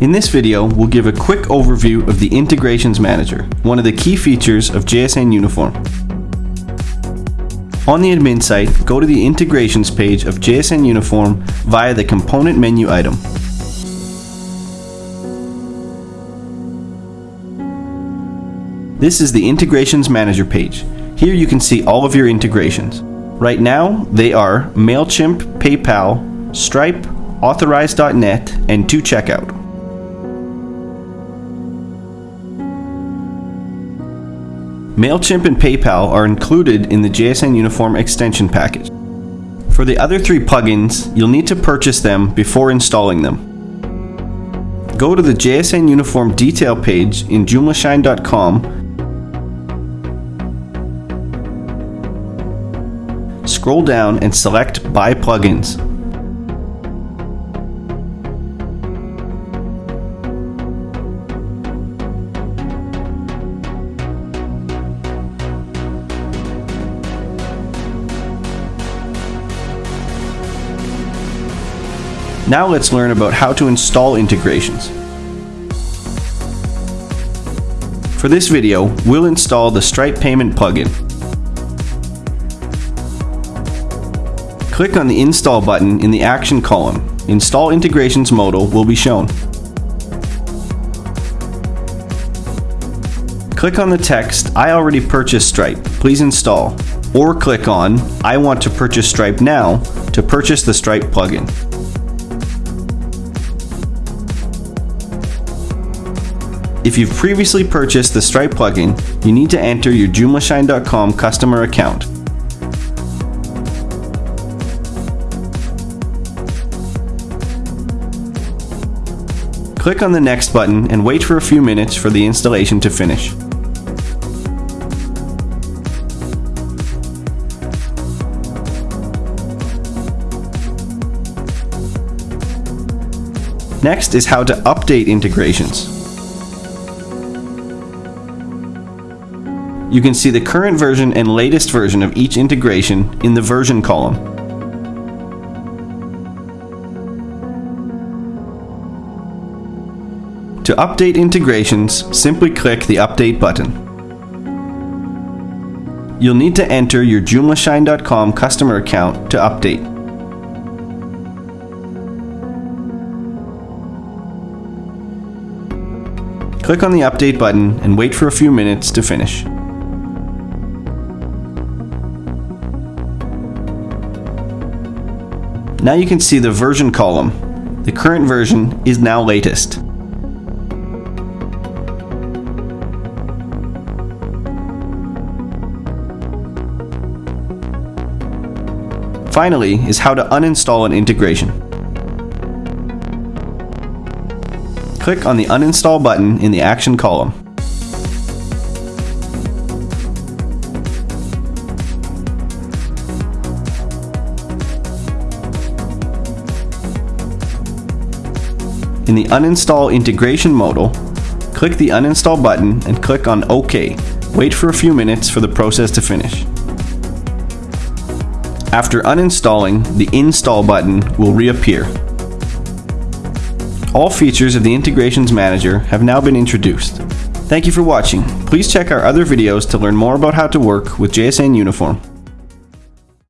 In this video, we'll give a quick overview of the Integrations Manager, one of the key features of JSN Uniform. On the admin site, go to the Integrations page of JSN Uniform via the Component menu item. This is the Integrations Manager page. Here you can see all of your integrations. Right now, they are MailChimp, PayPal, Stripe, Authorize.net, and 2Checkout. MailChimp and PayPal are included in the JSN Uniform extension package. For the other three plugins, you'll need to purchase them before installing them. Go to the JSN Uniform detail page in joomlashine.com scroll down and select Buy Plugins. Now let's learn about how to install integrations. For this video, we'll install the Stripe Payment plugin. Click on the Install button in the Action column. Install Integrations modal will be shown. Click on the text, I already purchased Stripe, please install, or click on, I want to purchase Stripe now to purchase the Stripe plugin. If you've previously purchased the Stripe plugin, you need to enter your Joomlashine.com customer account. Click on the Next button and wait for a few minutes for the installation to finish. Next is how to update integrations. You can see the current version and latest version of each integration in the version column. To update integrations, simply click the Update button. You'll need to enter your Joomlashine.com customer account to update. Click on the Update button and wait for a few minutes to finish. Now you can see the version column. The current version is now latest. Finally is how to uninstall an integration. Click on the uninstall button in the action column. In the Uninstall Integration modal, click the Uninstall button and click on OK. Wait for a few minutes for the process to finish. After uninstalling, the Install button will reappear. All features of the Integrations Manager have now been introduced. Thank you for watching. Please check our other videos to learn more about how to work with JSN Uniform.